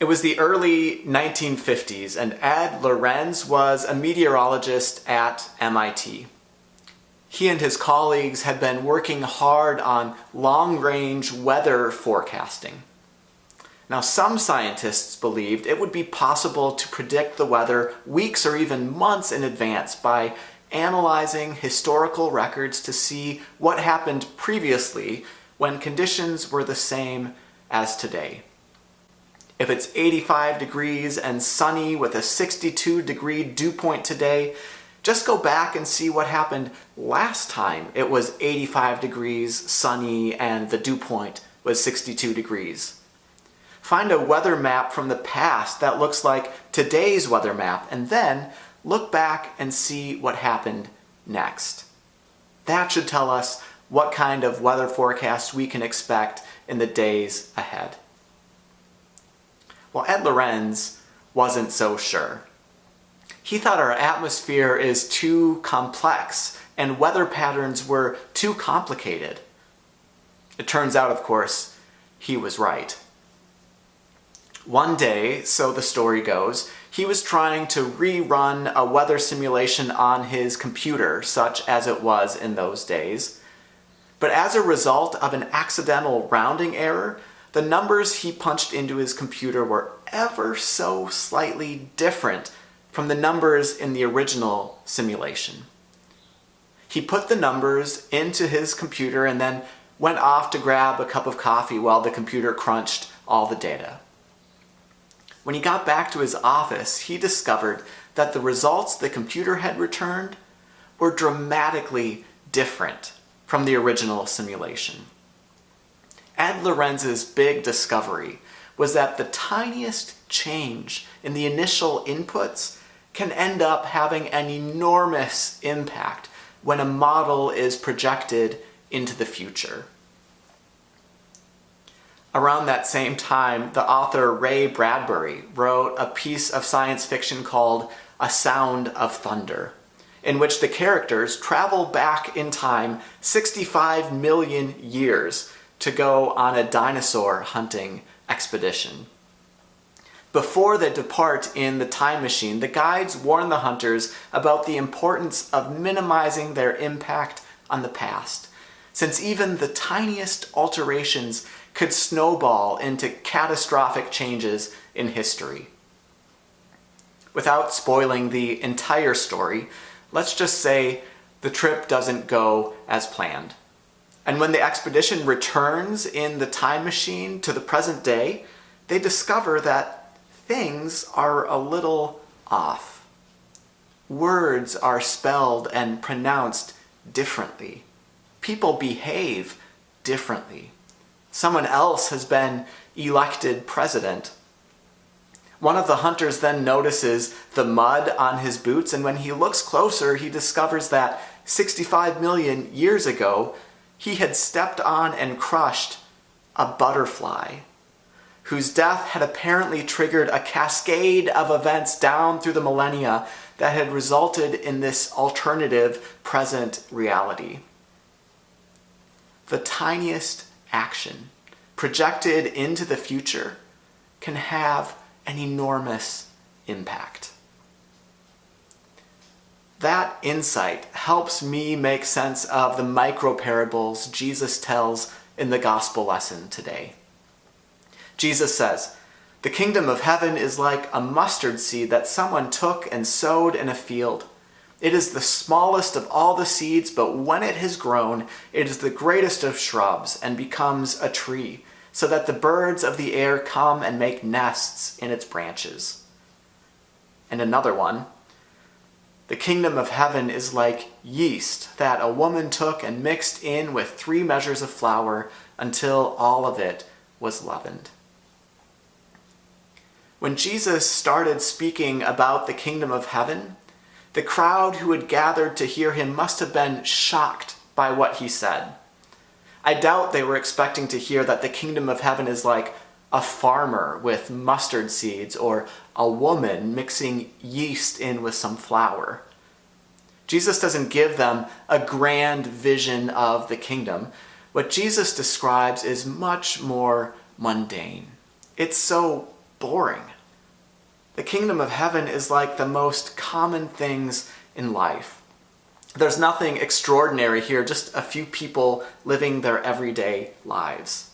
It was the early 1950s, and Ed Lorenz was a meteorologist at MIT. He and his colleagues had been working hard on long-range weather forecasting. Now, some scientists believed it would be possible to predict the weather weeks or even months in advance by analyzing historical records to see what happened previously when conditions were the same as today. If it's 85 degrees and sunny with a 62 degree dew point today, just go back and see what happened last time it was 85 degrees, sunny, and the dew point was 62 degrees. Find a weather map from the past that looks like today's weather map, and then look back and see what happened next. That should tell us what kind of weather forecast we can expect in the days ahead. Well, Ed Lorenz wasn't so sure. He thought our atmosphere is too complex and weather patterns were too complicated. It turns out, of course, he was right. One day, so the story goes, he was trying to rerun a weather simulation on his computer, such as it was in those days. But as a result of an accidental rounding error, the numbers he punched into his computer were ever so slightly different from the numbers in the original simulation. He put the numbers into his computer and then went off to grab a cup of coffee while the computer crunched all the data. When he got back to his office, he discovered that the results the computer had returned were dramatically different from the original simulation. Ed Lorenz's big discovery was that the tiniest change in the initial inputs can end up having an enormous impact when a model is projected into the future. Around that same time, the author Ray Bradbury wrote a piece of science fiction called A Sound of Thunder, in which the characters travel back in time 65 million years to go on a dinosaur hunting expedition. Before they depart in the time machine, the guides warn the hunters about the importance of minimizing their impact on the past, since even the tiniest alterations could snowball into catastrophic changes in history. Without spoiling the entire story, let's just say the trip doesn't go as planned. And when the expedition returns in the time machine to the present day, they discover that things are a little off. Words are spelled and pronounced differently. People behave differently. Someone else has been elected president. One of the hunters then notices the mud on his boots, and when he looks closer, he discovers that 65 million years ago, he had stepped on and crushed a butterfly whose death had apparently triggered a cascade of events down through the millennia that had resulted in this alternative present reality. The tiniest action projected into the future can have an enormous impact. That insight helps me make sense of the micro parables Jesus tells in the gospel lesson today. Jesus says, The kingdom of heaven is like a mustard seed that someone took and sowed in a field. It is the smallest of all the seeds, but when it has grown, it is the greatest of shrubs and becomes a tree, so that the birds of the air come and make nests in its branches. And another one, the kingdom of heaven is like yeast that a woman took and mixed in with three measures of flour until all of it was leavened. When Jesus started speaking about the kingdom of heaven, the crowd who had gathered to hear him must have been shocked by what he said. I doubt they were expecting to hear that the kingdom of heaven is like a farmer with mustard seeds or a woman mixing yeast in with some flour. Jesus doesn't give them a grand vision of the kingdom. What Jesus describes is much more mundane. It's so boring. The kingdom of heaven is like the most common things in life. There's nothing extraordinary here, just a few people living their everyday lives.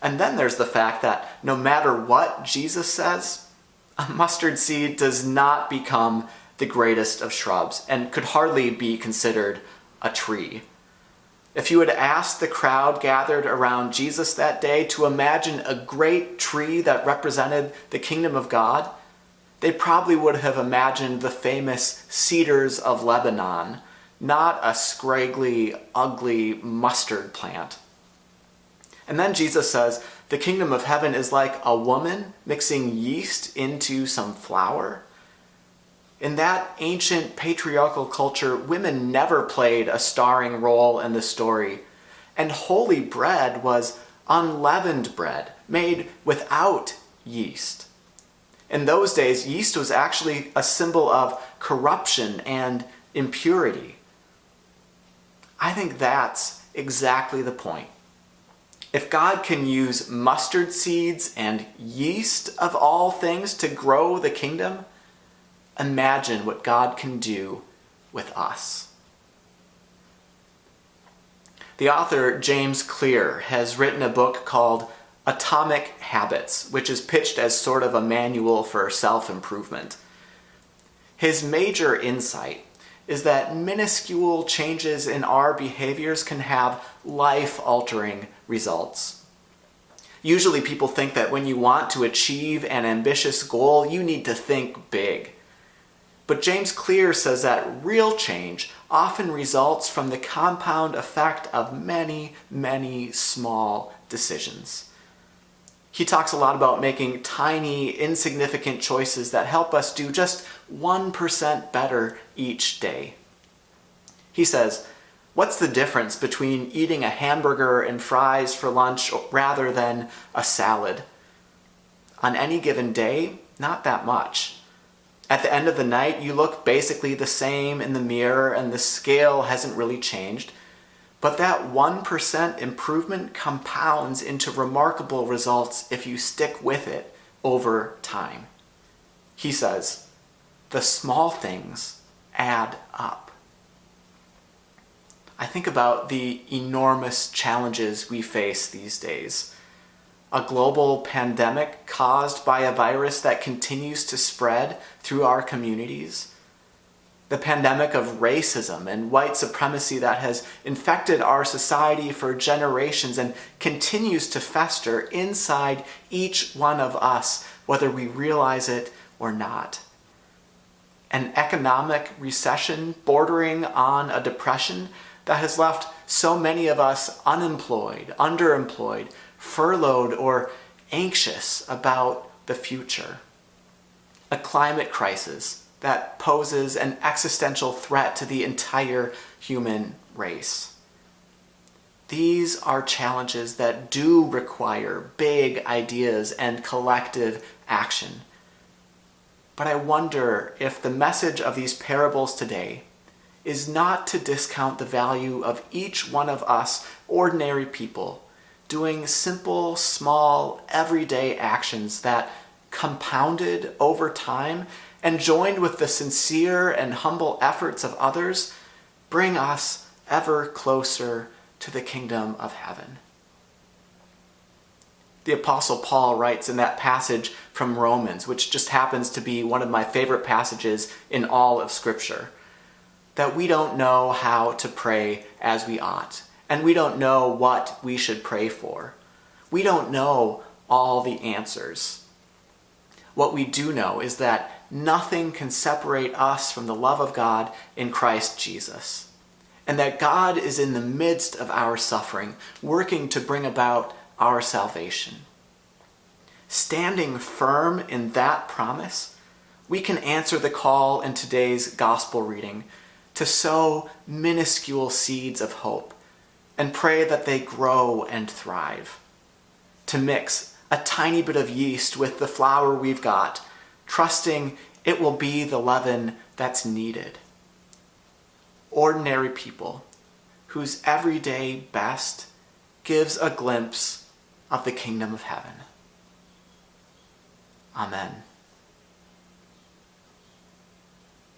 And then there's the fact that no matter what Jesus says, a mustard seed does not become the greatest of shrubs and could hardly be considered a tree. If you had asked the crowd gathered around Jesus that day to imagine a great tree that represented the kingdom of God, they probably would have imagined the famous cedars of Lebanon, not a scraggly, ugly mustard plant. And then Jesus says, the kingdom of heaven is like a woman mixing yeast into some flour. In that ancient patriarchal culture, women never played a starring role in the story, and holy bread was unleavened bread, made without yeast. In those days, yeast was actually a symbol of corruption and impurity. I think that's exactly the point. If God can use mustard seeds and yeast of all things to grow the kingdom, imagine what God can do with us. The author James Clear has written a book called Atomic Habits, which is pitched as sort of a manual for self-improvement. His major insight is that minuscule changes in our behaviors can have life-altering results. Usually people think that when you want to achieve an ambitious goal, you need to think big. But James Clear says that real change often results from the compound effect of many, many small decisions. He talks a lot about making tiny, insignificant choices that help us do just 1% better each day. He says, what's the difference between eating a hamburger and fries for lunch rather than a salad? On any given day, not that much. At the end of the night, you look basically the same in the mirror and the scale hasn't really changed. But that 1% improvement compounds into remarkable results if you stick with it over time. He says, the small things add up. I think about the enormous challenges we face these days a global pandemic caused by a virus that continues to spread through our communities, the pandemic of racism and white supremacy that has infected our society for generations and continues to fester inside each one of us, whether we realize it or not. An economic recession bordering on a depression that has left so many of us unemployed, underemployed, furloughed, or anxious about the future. A climate crisis that poses an existential threat to the entire human race. These are challenges that do require big ideas and collective action. But I wonder if the message of these parables today is not to discount the value of each one of us ordinary people doing simple, small, everyday actions that compounded over time and joined with the sincere and humble efforts of others bring us ever closer to the kingdom of heaven. The Apostle Paul writes in that passage from Romans, which just happens to be one of my favorite passages in all of Scripture, that we don't know how to pray as we ought and we don't know what we should pray for. We don't know all the answers. What we do know is that nothing can separate us from the love of God in Christ Jesus, and that God is in the midst of our suffering, working to bring about our salvation. Standing firm in that promise, we can answer the call in today's gospel reading to sow minuscule seeds of hope and pray that they grow and thrive. To mix a tiny bit of yeast with the flour we've got, trusting it will be the leaven that's needed. Ordinary people whose everyday best gives a glimpse of the kingdom of heaven. Amen.